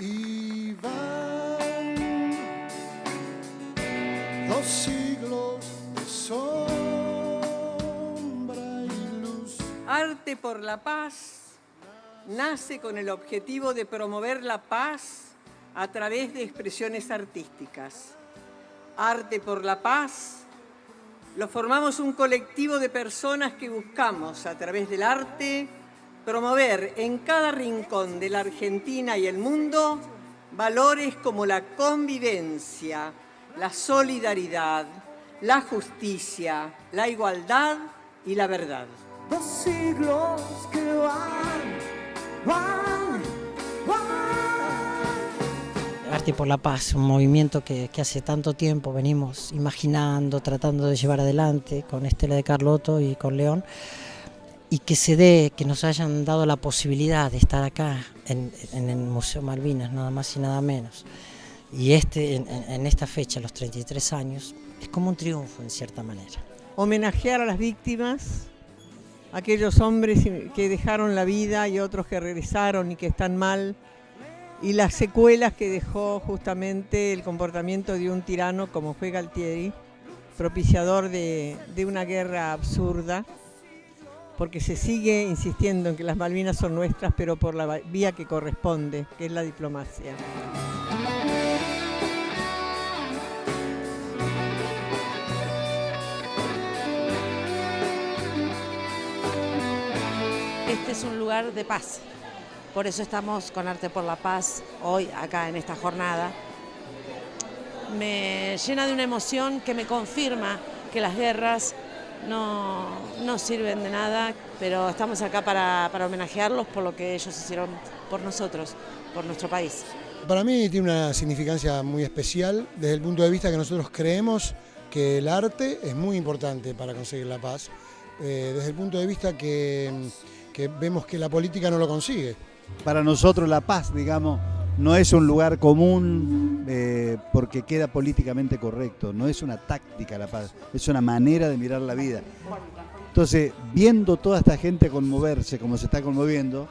Y van dos siglos sombra y luz. Arte por la Paz nace con el objetivo de promover la paz a través de expresiones artísticas. Arte por la Paz lo formamos un colectivo de personas que buscamos a través del arte promover en cada rincón de la Argentina y el mundo valores como la convivencia, la solidaridad, la justicia, la igualdad y la verdad. Dos siglos que van, van, van. Arte por la Paz, un movimiento que, que, hace tanto tiempo venimos imaginando, tratando de llevar adelante con Estela de Carlotto y con León, y que se dé, que nos hayan dado la posibilidad de estar acá en, en el Museo Malvinas, nada más y nada menos. Y este, en, en esta fecha, los 33 años, es como un triunfo en cierta manera. Homenajear a las víctimas, aquellos hombres que dejaron la vida y otros que regresaron y que están mal, y las secuelas que dejó justamente el comportamiento de un tirano como fue Galtieri, propiciador de, de una guerra absurda, porque se sigue insistiendo en que las Malvinas son nuestras, pero por la vía que corresponde, que es la diplomacia. Este es un lugar de paz, por eso estamos con Arte por la Paz hoy acá en esta jornada. Me llena de una emoción que me confirma que las guerras no, no sirven de nada, pero estamos acá para, para, homenajearlos por lo que ellos hicieron por nosotros, por nuestro país. Para mí tiene una significancia muy especial desde el punto de vista que nosotros creemos que el arte es muy importante para conseguir la paz, eh, desde el punto de vista que, que vemos que la política no lo consigue. Para nosotros la paz, digamos, no es un lugar común eh, porque queda políticamente correcto, no es una táctica la paz, es una manera de mirar la vida. Entonces, viendo toda esta gente conmoverse como se está conmoviendo,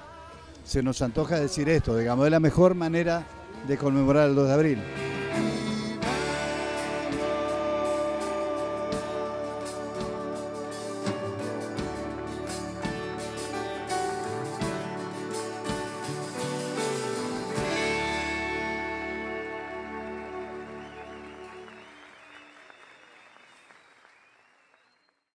se nos antoja decir esto, digamos, es la mejor manera de conmemorar el 2 de abril.